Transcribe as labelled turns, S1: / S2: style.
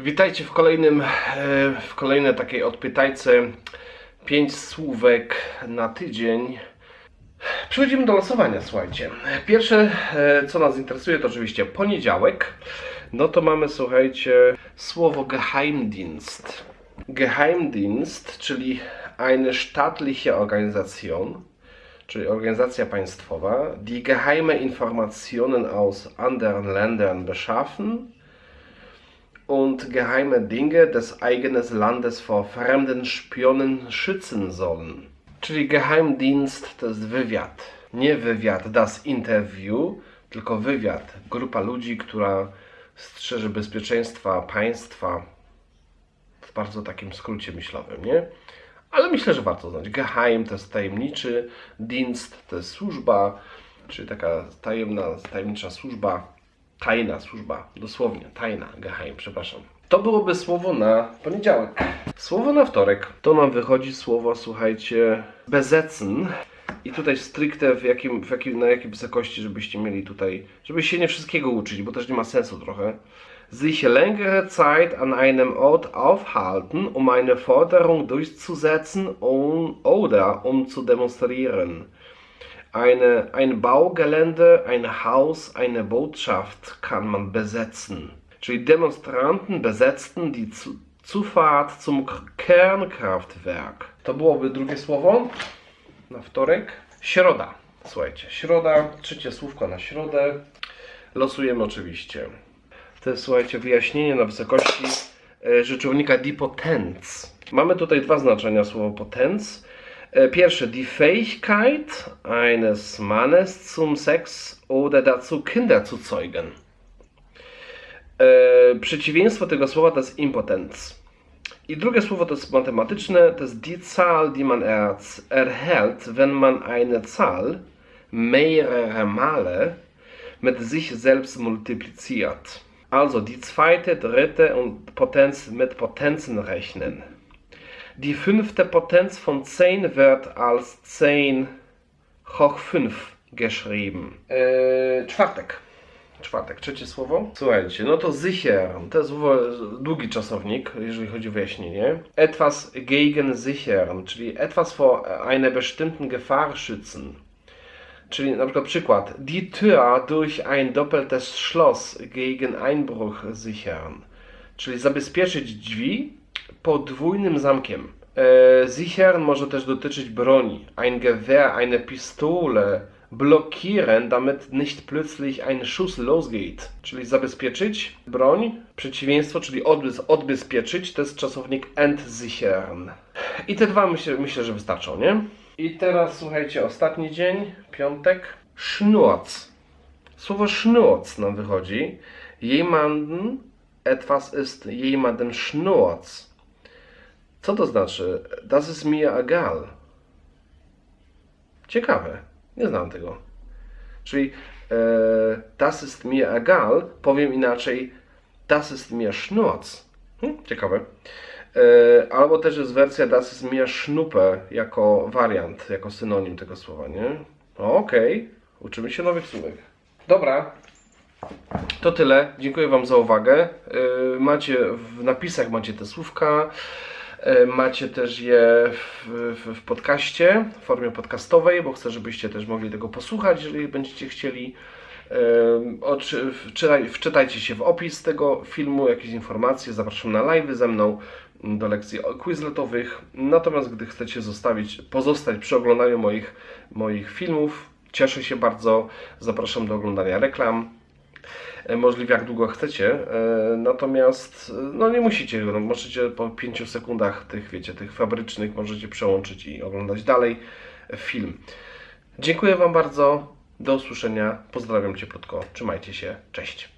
S1: Witajcie w kolejnym, e, w kolejnej takiej odpytajce. Pięć słówek na tydzień. Przechodzimy do losowania, słuchajcie. Pierwsze, e, co nas interesuje, to oczywiście poniedziałek. No to mamy, słuchajcie, słowo Geheimdienst. Geheimdienst, czyli eine staatliche Organisation, czyli organizacja państwowa, die geheime Informationen aus anderen Ländern beschaffen und geheime Dinge des eigenen Landes vor fremden Spionen schützen sollen. Czyli Geheimdienst to jest wywiad. Nie wywiad das Interview, tylko wywiad. Grupa ludzi, która strzeże bezpieczeństwa państwa w bardzo takim skrócie myślowym, nie? Ale myślę, że warto znać. Geheim to jest tajemniczy, Dienst to jest służba, czyli taka tajemna, tajemnicza służba, tajna służba, dosłownie, tajna, geheim, przepraszam. To byłoby słowo na poniedziałek. Słowo na wtorek to nam wychodzi słowo, słuchajcie, besetzen. I tutaj stricte w jakim, w jakim, na jakiej wysokości, żebyście mieli tutaj, żebyście się nie wszystkiego uczyć, bo też nie ma sensu trochę. Sich längere Zeit an einem Ort aufhalten, um eine Forderung durchzusetzen oder um zu demonstrieren. Eine, ein Baugelände, ein Haus, eine Botschaft kann man besetzen. Czyli Demonstranten besetzten die Zu Zufahrt zum Kernkraftwerk. To byłoby drugie słowo na wtorek. Środa. Słuchajcie, środa, trzecie słówko na środę. Losujemy oczywiście. To jest, słuchajcie, wyjaśnienie na wysokości e, rzeczownika die Potenz. Mamy tutaj dwa znaczenia słowa Potenz. E, Pierwsze, die Fähigkeit eines Mannes zum Sex oder dazu Kinder zu zeugen. E, przeciwieństwo tego słowa to jest impotenz. I drugie słowo to jest matematyczne, to jest die Zahl, die man erhält, wenn man eine Zahl mehrere Male mit sich selbst multipliziert. Also die zweite, dritte und Potenz mit Potenzen rechnen. Die fünfte Potenz von 10 wird als 10 hoch 5 geschrieben. Eee, czwartek. Czwartek, trzecie słowo. Słuchajcie, no to sicher, to jest długi czasownik, jeżeli chodzi o wyjaśnienie. Etwas gegen sichern, czyli etwas vor einer bestimmten Gefahr schützen. Czyli na przykład przykład. Die Tür durch ein doppeltes Schloss gegen Einbruch sichern. Czyli zabezpieczyć drzwi podwójnym zamkiem. E, sichern może też dotyczyć broni. Ein Gewehr, eine Pistole blockieren, damit nicht plötzlich ein Schuss losgeht. Czyli zabezpieczyć broń, przeciwieństwo, czyli odbez, odbezpieczyć, to jest czasownik entsichern. I te dwa myślę, myślę, że wystarczą, nie? I teraz słuchajcie, ostatni dzień, piątek. Schnurz. Słowo Schnurz nam wychodzi. Jemanden etwas ist jemanden Schnurz. Co to znaczy? Das ist mir egal. Ciekawe. Nie znam tego. Czyli e, das ist mir egal, powiem inaczej das ist mir Schnurz. Hm, ciekawe. E, albo też jest wersja das ist mir Schnuppe jako wariant, jako synonim tego słowa, nie? No, Okej, uczymy się nowych słówek. Dobra, to tyle. Dziękuję Wam za uwagę. Yy, Macie w napisach macie te słówka. Yy, Macie też je w, w, w podcaście, w formie podcastowej, bo chcę, żebyście też mogli tego posłuchać, jeżeli będziecie chcieli. Wczytaj, wczytajcie się w opis tego filmu, jakieś informacje. Zapraszam na live ze mną do lekcji quizletowych. Natomiast gdy chcecie zostawić, pozostać przy oglądaniu moich, moich filmów, cieszę się bardzo. Zapraszam do oglądania reklam e, możliwie jak długo chcecie. e, Natomiast e, no nie musicie, no, możecie po 5 sekundach tych, wiecie, tych fabrycznych możecie przełączyć i oglądać dalej film. Dziękuję Wam bardzo. Do usłyszenia. Pozdrawiam cieplutko. Trzymajcie się. Cześć.